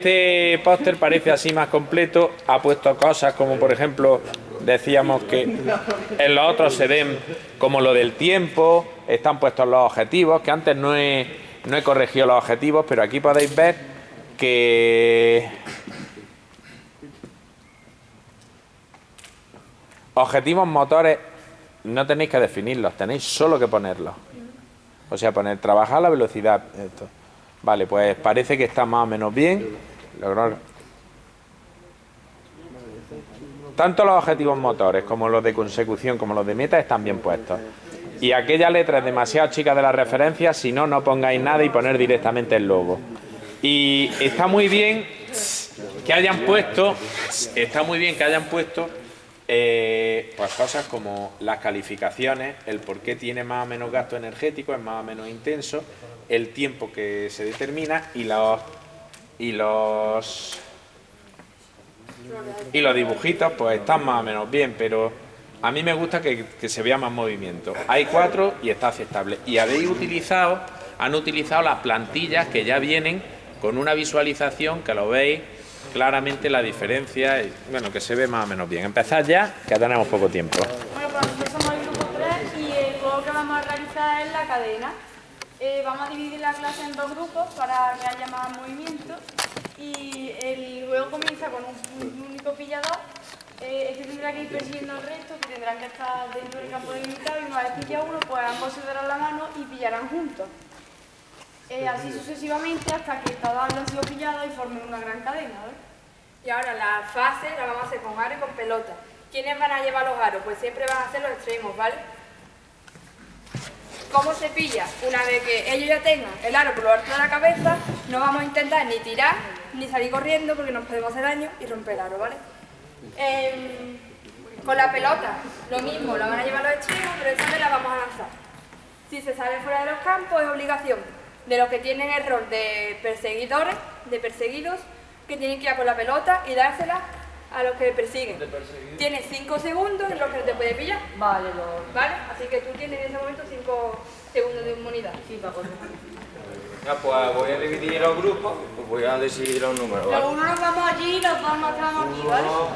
Este póster parece así más completo, ha puesto cosas como por ejemplo decíamos que en los otros se ven como lo del tiempo, están puestos los objetivos, que antes no he, no he corregido los objetivos, pero aquí podéis ver que objetivos motores no tenéis que definirlos, tenéis solo que ponerlos. O sea, poner trabajar la velocidad. Vale, pues parece que está más o menos bien. Tanto los objetivos motores como los de consecución como los de meta están bien puestos. Y aquella letra es demasiado chica de la referencia, si no, no pongáis nada y poner directamente el logo. Y está muy bien que hayan puesto, está muy bien que hayan puesto eh, pues cosas como las calificaciones, el por qué tiene más o menos gasto energético, es más o menos intenso, el tiempo que se determina y los y los y los dibujitos pues están más o menos bien, pero a mí me gusta que, se vea más movimiento. Hay cuatro y está aceptable. Y habéis utilizado, han utilizado las plantillas que ya vienen con una visualización que lo veis claramente la diferencia, y, bueno, que se ve más o menos bien. Empezad ya, que tenemos poco tiempo. Bueno, pues nosotros somos el grupo 3 y el juego que vamos a realizar es la cadena. Eh, vamos a dividir la clase en dos grupos para que haya más movimiento. Y el juego comienza con un, único pillador. Eh, este tendrá que ir persiguiendo al resto que tendrán que estar dentro del campo delimitado y una vez pilla uno pues ambos se darán la mano y pillarán juntos. Eh, así sucesivamente hasta que todos hayan sido pillados y formen una gran cadena y ahora la fase la vamos a hacer con aro y con pelota ¿quiénes van a llevar los aros? pues siempre van a ser los extremos, ¿vale? ¿Cómo se pilla? Una vez que ellos ya tengan el aro por lo alto de la cabeza, no vamos a intentar ni tirar ni salir corriendo porque nos podemos hacer daño y romper el aro, ¿vale? Em, con la pelota, lo mismo, la van a llevar los extremos, pero esta vez la vamos a lanzar. Si se sale fuera de los campos es obligación de los que tienen el rol de perseguidores, de perseguidos, que tienen que ir a la pelota y dársela a los que persiguen. Tienes 5 segundos en los que te puede pillar. Vale, ¿Vale? Así que tú tienes en ese momento 5 segundos de inmunidad. Sí, para Ya, pues voy a dividir los grupos, pues voy a decidir los números. ¿vale? Los unos nos vamos allí y los dos nos estamos aquí, ¿vale? Uno,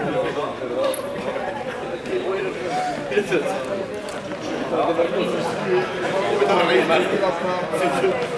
dos,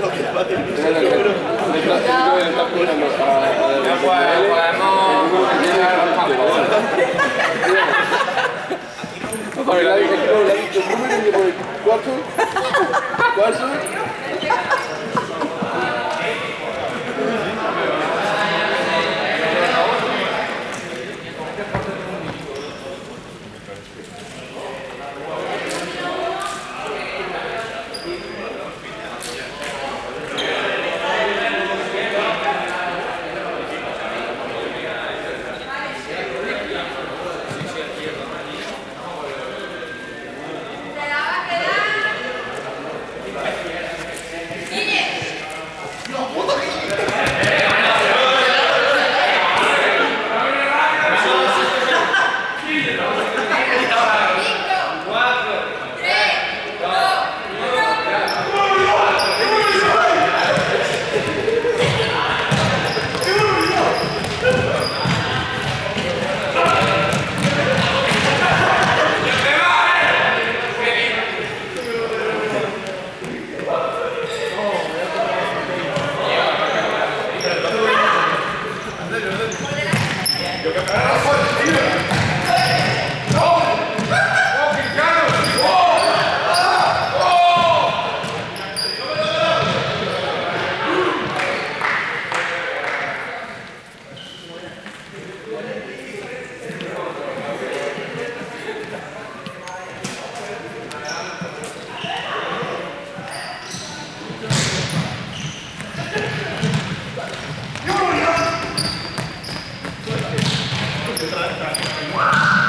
Lo que ha partido Uno, ¿Cuánto? Você traz, tá? tá, tá.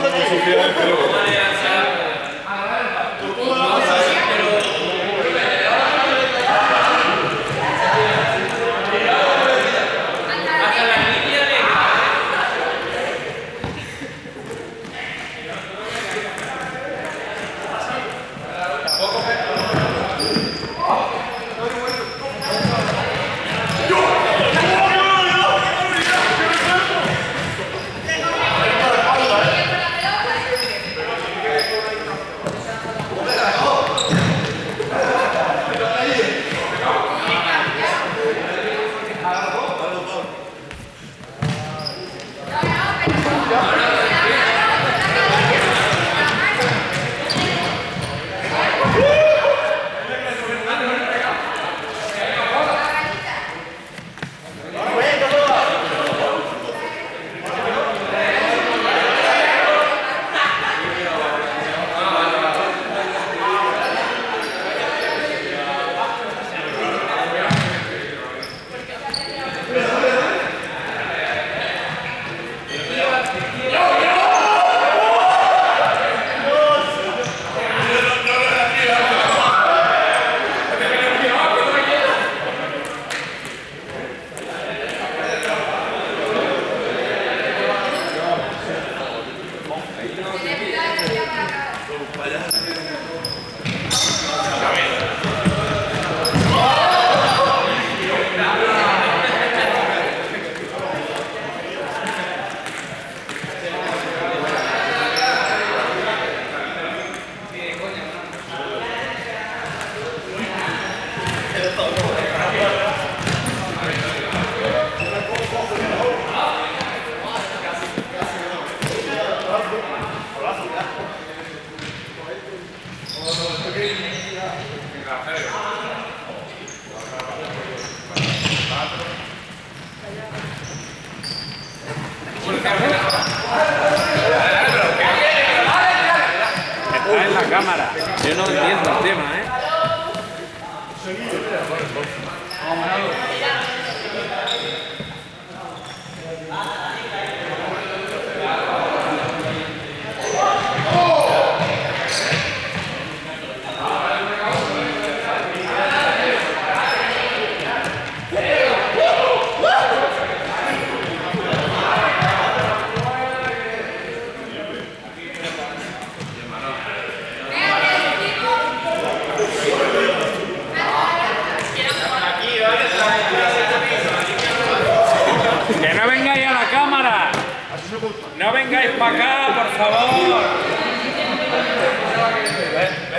No sufría. Está en la cámara. Yo no entiendo el tema, ¿eh?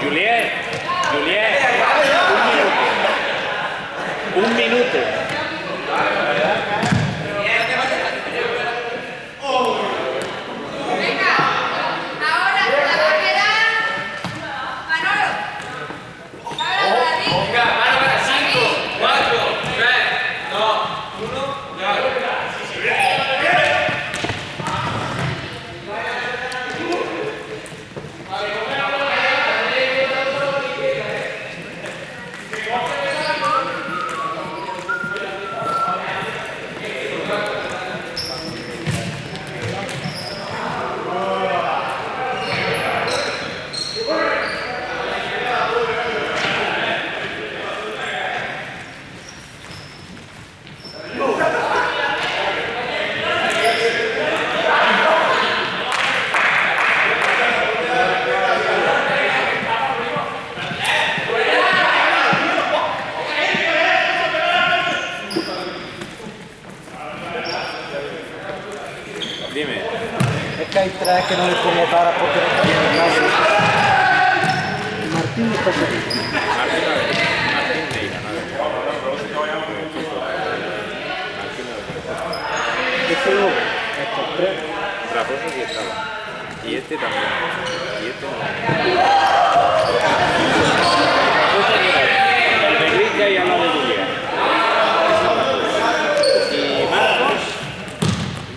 Juliet, Juliet, un minuto. Un minuto. Venga, ahora se la va a quedar Manolo. Ahora para ti. Venga, mano para 5, 4, 3, 2, 1, ya. Dime. Es que hay tres que no les pongo cara porque no tienen nadie. Martín está aquí. Martín, no ve. Martín Neira, no ve. Este no, estos tres. Raposo sí estaba. Y este también. Y este no. Enrique y al lado de Julián. Y Marcos.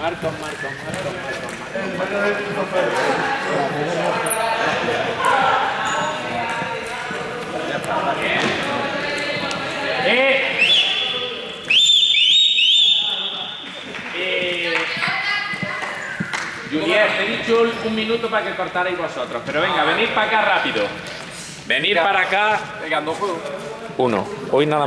Marcos, Marcos, Marcos, Marcos, Marcos. ¡Eh! Eh, Juliet, te he dicho un minuto para que cortarais vosotros, pero venga, venid para acá rápido. Venid para acá. Venga, dos juegos. Uno. Hoy nada